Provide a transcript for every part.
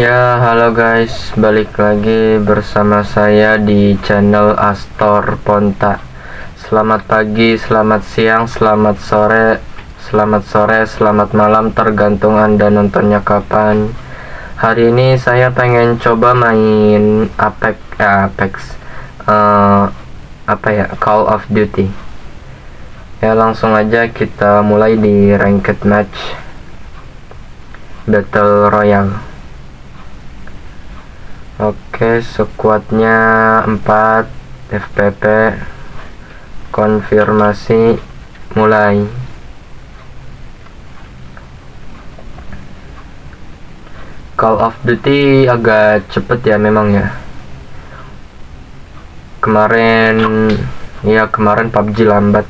Ya, halo guys, balik lagi bersama saya di channel Astor Ponta. Selamat pagi, selamat siang, selamat sore, selamat sore, selamat malam, tergantung Anda nontonnya kapan. Hari ini saya pengen coba main Apex, eh, Apex, eh, apa ya, Call of Duty. Ya, langsung aja kita mulai di ranked match Battle Royale. Oke, sekuatnya 4 FPP. Konfirmasi mulai. Call of Duty agak cepet ya memang ya. Kemarin ya kemarin PUBG lambat.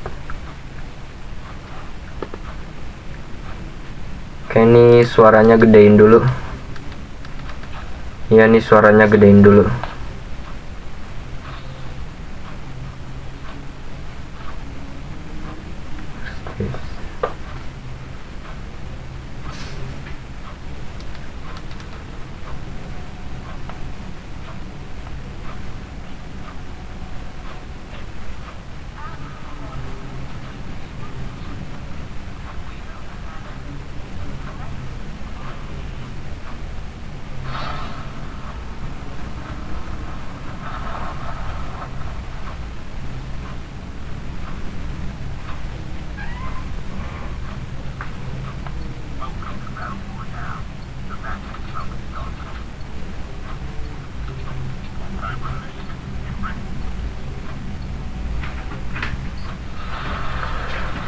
Oke, ini suaranya gedein dulu. Iya nih suaranya gedein dulu.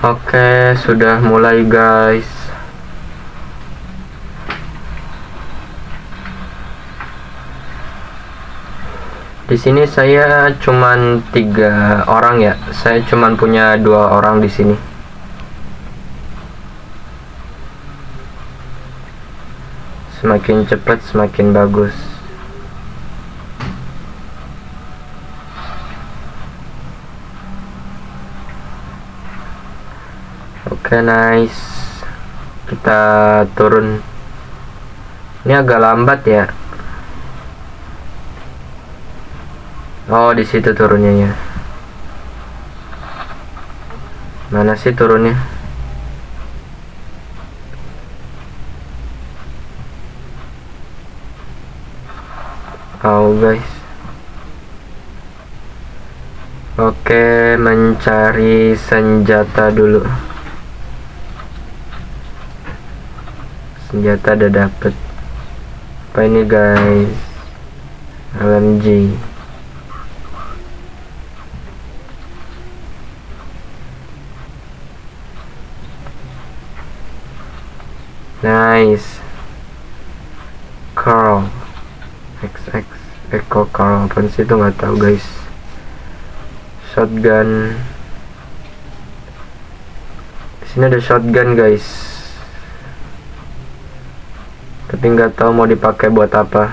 Oke, sudah mulai guys. Di sini saya cuman tiga orang ya. Saya cuman punya dua orang di sini. Semakin cepat semakin bagus. Oke, nice. Kita turun. Ini agak lambat ya. Oh, di situ turunnya ya. Mana sih turunnya? Oh, guys. Oke, mencari senjata dulu. Senjata udah dapet. Apa ini, guys? LMG. Nice. Carl. XX Echo Carl apa sih itu nggak tahu guys. Shotgun. Sini ada shotgun guys. Tapi nggak tahu mau dipakai buat apa.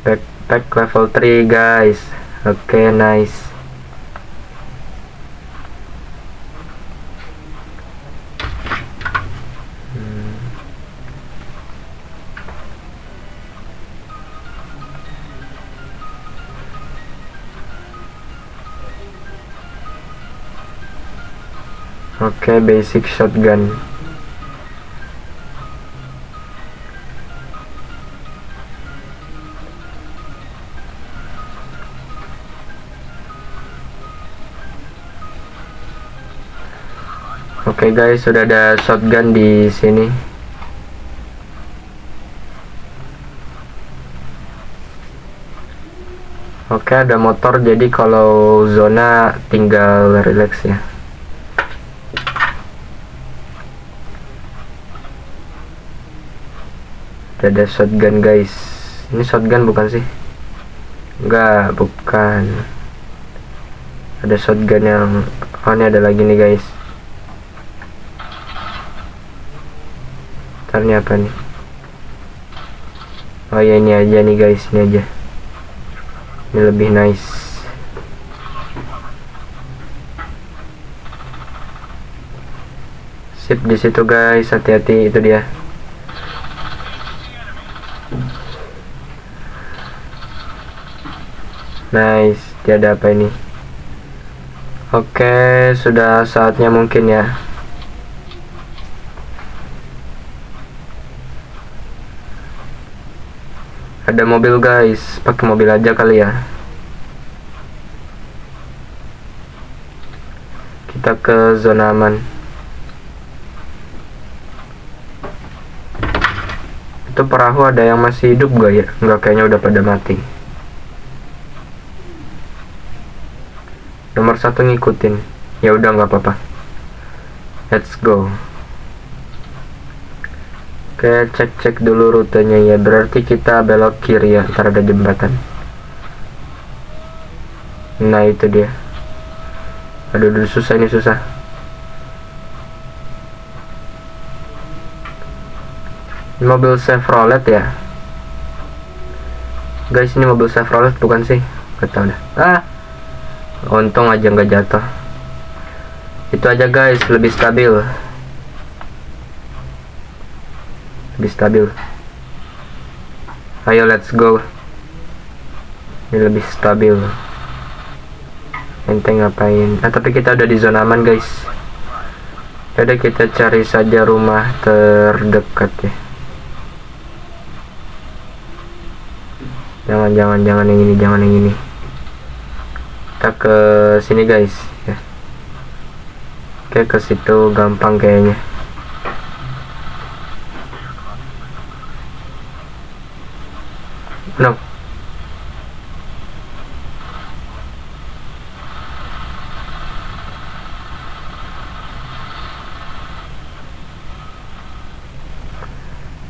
Backpack level 3 guys. Oke, okay, nice. Oke, okay, basic shotgun. Oke okay guys, sudah ada shotgun di sini. Oke, okay, ada motor jadi kalau zona tinggal relax ya. Ada shotgun guys. Ini shotgun bukan sih? Enggak bukan. Ada shotgun yang oh ini ada lagi nih guys. Ini apa nih? Oh ya ini aja nih guys. Ini aja. Ini lebih nice. Sip di situ guys. Hati-hati itu dia nice. Dia ada apa ini. Oke sudah saatnya mungkin ya. Ada mobil guys. Pakai mobil aja kali ya. Kita ke zona aman itu perahu ada yang masih hidup gak ya nggak kayaknya udah pada mati nomor satu ngikutin ya udah nggak apa-apa let's go Oke, cek-cek dulu rutenya ya. Berarti kita belok kiri ya, ntar ada jembatan. Nah, itu dia. Aduh, aduh susah ini susah. Mobil Chevrolet ya. Guys, ini mobil Chevrolet bukan sih? Gak tau dah. Ah, untung aja nggak jatuh. Itu aja guys, lebih stabil. lebih stabil ayo let's go ini lebih stabil enteng ngapain ah tapi kita udah di zona aman guys Jadi kita cari saja rumah terdekat ya jangan jangan jangan yang ini jangan yang ini. Kita ke sini guys. Ya. Oke ke situ gampang kayaknya. No.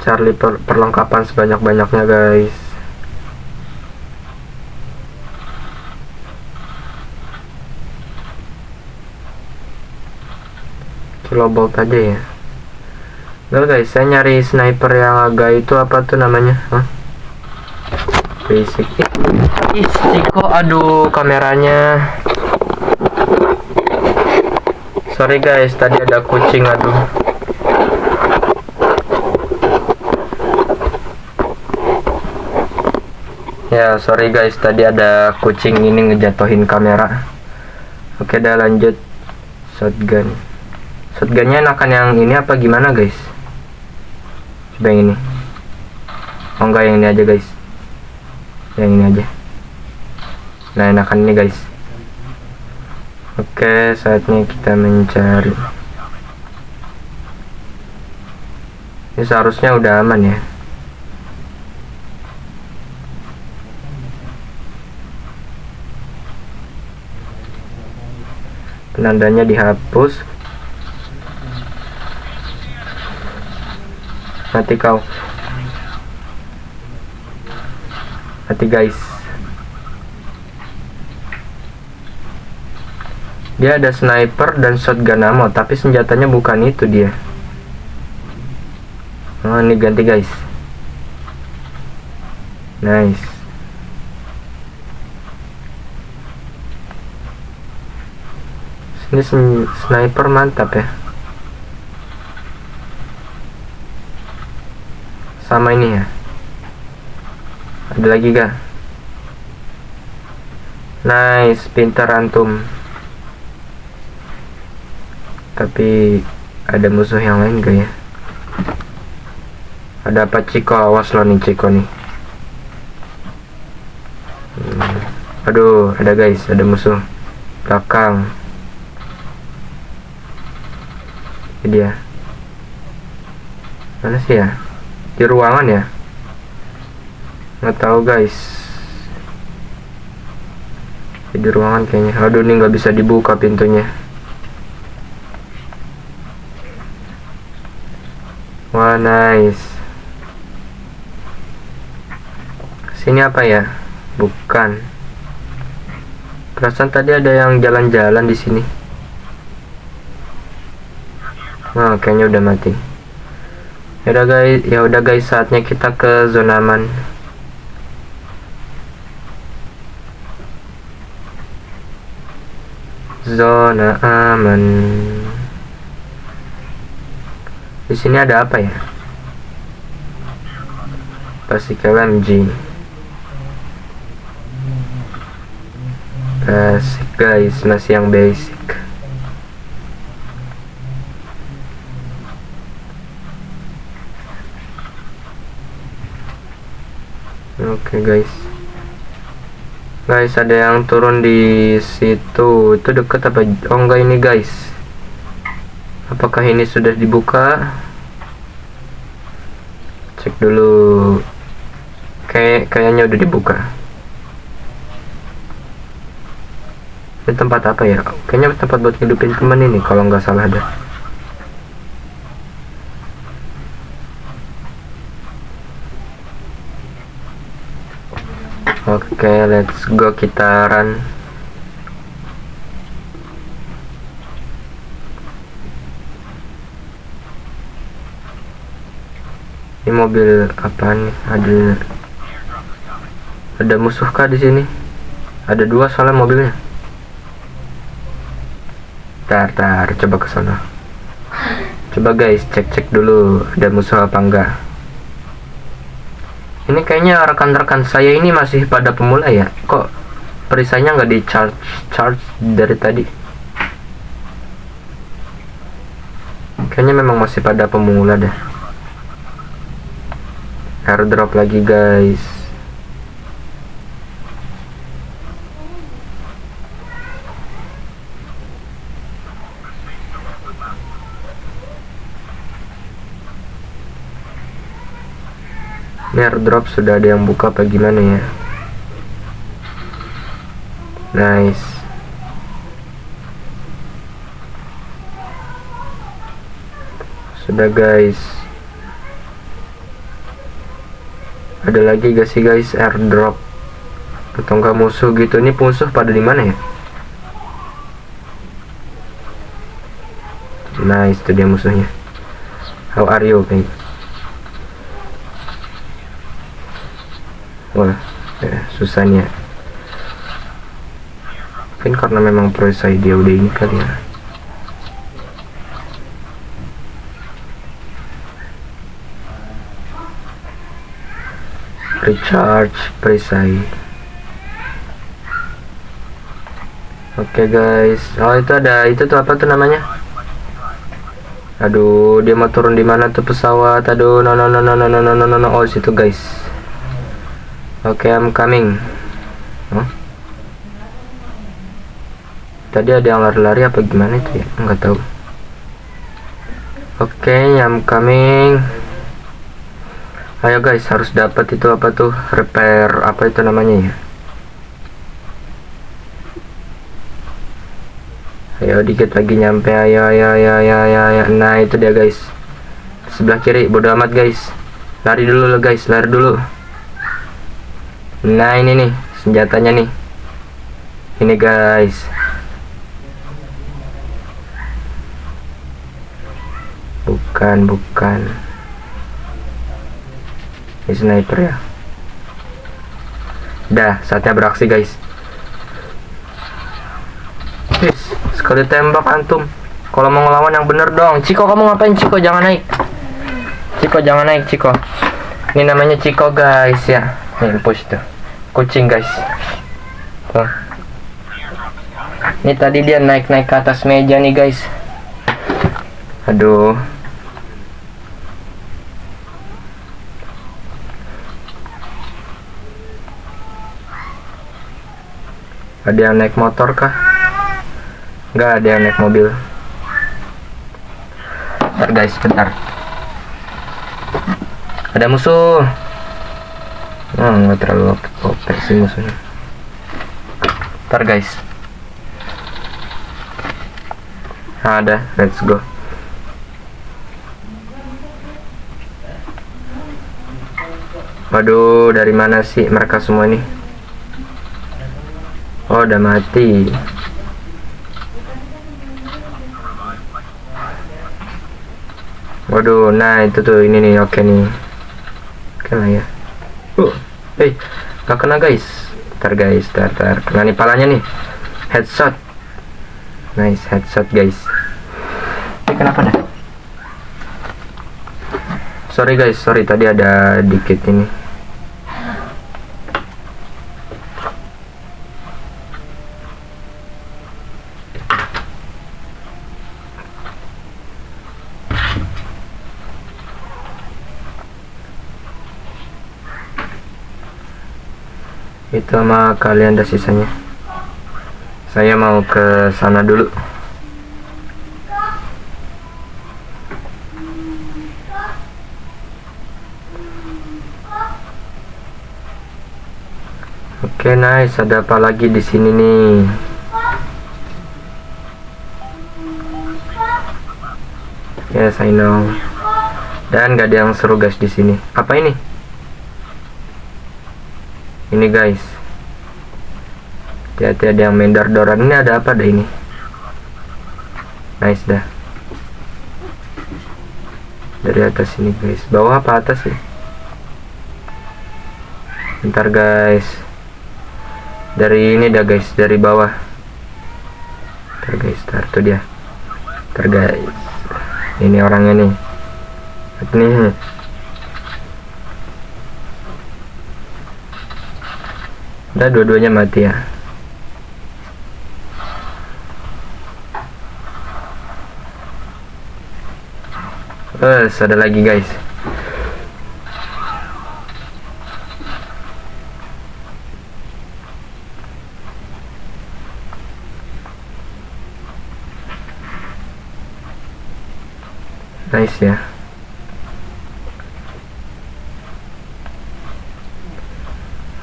Charlie per perlengkapan sebanyak-banyaknya guys kilobolt aja ya. Enggak guys, saya nyari sniper yang agak itu apa tuh namanya? Hah? basic. Ih aduh kameranya. Sorry guys tadi ada kucing aduh. Ya sorry guys tadi ada kucing ini ngejatuhin kamera. Oke dah lanjut. Shotgun shotgunnya enakan yang ini apa gimana guys? Coba yang ini. Oh enggak yang ini aja guys. Yang ini aja. Nah enakan ini guys. Oke saatnya kita mencari. Ini seharusnya udah aman ya. Penandanya dihapus mati kau. Hati guys. Dia ada sniper dan shotgun ammo tapi senjatanya bukan itu dia. Oh ini ganti guys. Nice. Ini sniper mantap ya sama ini ya. Ada lagi kah nice pintar antum. Tapi ada musuh yang lain gak ya? Ada apa Ciko? Awas lo nih Ciko nih. Hmm. aduh ada guys ada musuh. Belakang. Ini dia. Mana sih ya di ruangan ya? Nggak tahu guys. Di ruangan kayaknya. Aduh ini nggak bisa dibuka pintunya. Wah nice. Sini apa ya? Bukan. Perasaan tadi ada yang jalan-jalan di sini. Nah kayaknya udah mati ya udah guys ya udah guys saatnya kita ke zona aman zona aman Di sini ada apa ya? Pasti KMG. Basic guys, masih yang basic. Okay, guys. Guys, ada yang turun di situ. Itu deket apa? Oh enggak ini guys. Apakah ini sudah dibuka? Cek dulu. Kayak kayaknya udah dibuka. Ini tempat apa ya? Kayaknya tempat buat hidupin temen ini kalau nggak salah ada. Oke, okay, let's go kita run. Ini mobil apa nih? Ada ada musuh kah di sini? Ada dua soalnya mobilnya. Tar, tar, coba ke sana. Coba guys, cek-cek dulu ada musuh apa enggak ini kayaknya rekan-rekan saya ini masih pada pemula ya. Kok perisainya nggak di charge charge dari tadi? Kayaknya memang masih pada pemula dah airdrop lagi guys ini airdrop sudah ada yang buka apa gimana ya? Nice. Sudah guys. Ada lagi gak sih guys airdrop? Atau enggak musuh gitu? Ini musuh pada di mana ya? Nice itu dia musuhnya. How are you guys wah ya, susahnya. Mungkin karena memang perisai dia udah ini kali ya. Recharge perisai oke okay, guys. Oh itu ada itu tuh apa tuh namanya? Aduh dia mau turun di mana tuh pesawat? Aduh no no no no no no no no no. Oh situ guys Oke, okay, I'm coming. Huh? Tadi ada yang lari-lari apa gimana itu ya? Enggak tahu. Oke, okay, I'm coming. Ayo guys, harus dapat itu apa tuh? Repair apa itu namanya ya? Ayo dikit lagi nyampe. Ayo ayo ayo ayo ayo. ayo. Nah, itu dia guys. Sebelah kiri, bodo amat guys. Lari dulu lah guys, lari dulu. Nah ini nih senjatanya nih. Ini guys. Bukan bukan. Ini sniper ya? Dah saatnya beraksi guys. Sekali tembak antum. Kalau mau ngelawan yang bener dong. Ciko kamu ngapain Ciko? Jangan naik. Ciko jangan naik Ciko. Ini namanya Ciko guys ya Nih push tuh kucing guys tuh ini tadi dia naik-naik ke atas meja nih guys aduh ada yang naik motor kah Enggak ada yang naik mobil bentar guys bentar ada musuh oh nggak terlalu OP sih musuhnya ntar guys. Nah, ada. Let's go. Waduh dari mana sih mereka semua ini? Oh udah mati. Waduh nah itu tuh ini nih. Oke nih. Oke lah ya uh eh gak kena guys. Ntar guys ntar, ntar. kena nih palanya nih. Headshot. Nice headshot guys. Eh kenapa dah sorry guys. Sorry tadi ada dikit ini itu sama kalian ada sisanya. Saya mau ke sana dulu. Oke okay, nice. Ada apa lagi di sini nih? Yes I know. Dan gak ada yang seru guys di sini. Apa ini ini guys. Hati-hati ada yang mendar doran ini ada apa dah ini? Nice dah. Dari atas ini guys. Bawah apa atas ya? Bentar guys. Dari ini dah guys. Dari bawah. Bentar guys. Bentar tuh dia. Bentar guys. Ini orangnya nih. Ini udah dua-duanya mati ya Eh, ada lagi guys. Nice ya.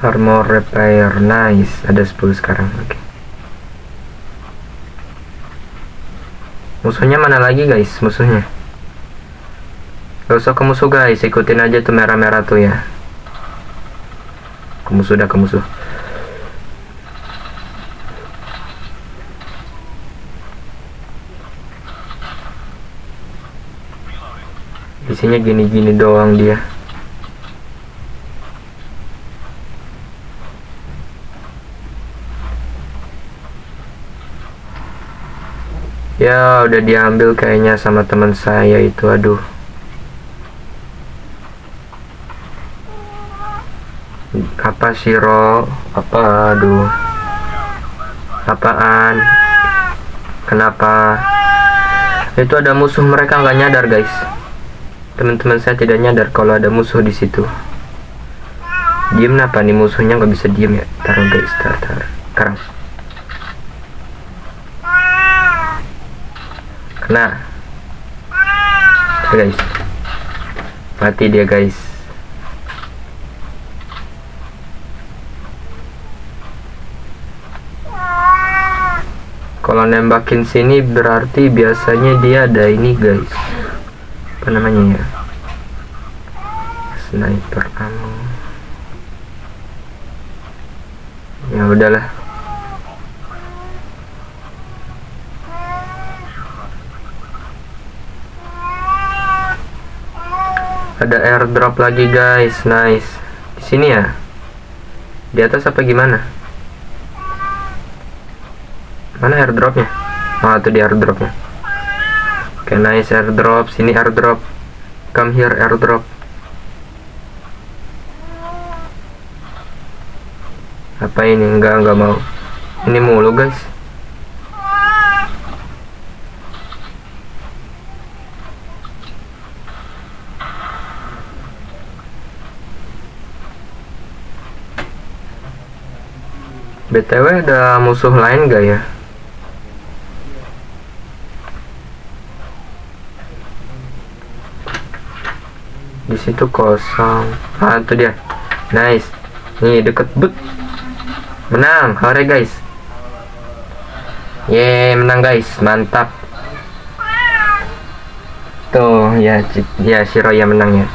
Armor repair. Nice. Ada 10 sekarang. Oke. Okay. musuhnya mana lagi guys? Musuhnya? Gak usah ke musuh guys. Ikutin aja tuh merah-merah tuh ya. Ke musuh dah ke musuh. Isinya gini-gini doang dia ya udah diambil kayaknya sama teman saya itu aduh. Apa siro apa aduh? Apaan? Kenapa? Itu ada musuh mereka nggak nyadar guys. Teman-teman saya tidak nyadar kalau ada musuh di situ. Diem apa nih musuhnya nggak bisa diem ya? Taruh guys taruh taruh. Sekarang Nah, guys. Mati dia guys. Kalau nembakin sini berarti biasanya dia ada ini guys. Apa namanya ya? Sniper ammo. Ya udahlah ada airdrop lagi guys. Nice. Di sini ya? Di atas apa gimana? Mana airdropnya? Oh itu di airdropnya. Oke okay, nice airdrop. Sini airdrop. Come here airdrop. Apa ini? Enggak enggak mau. Ini mulu guys BTW ada musuh lain gak ya? Di situ kosong. Ah, itu dia. Nice. Nih deket but. Menang. Hore guys. Ye, menang guys. Mantap. Tuh, ya, ya si Roya menang ya.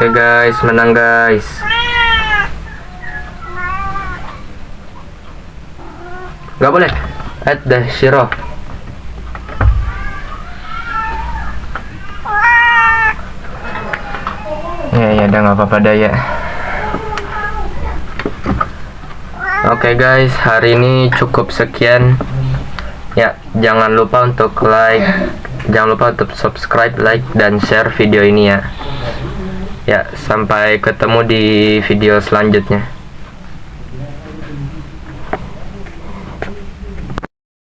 Oke okay guys, menang guys. Gak boleh. Add the Shiro. Ya ya udah nggak apa-apa dah ya. Oke okay guys, hari ini cukup sekian Ya, jangan lupa untuk like, jangan lupa untuk subscribe, like, dan share video ini ya. Ya, sampai ketemu di video selanjutnya.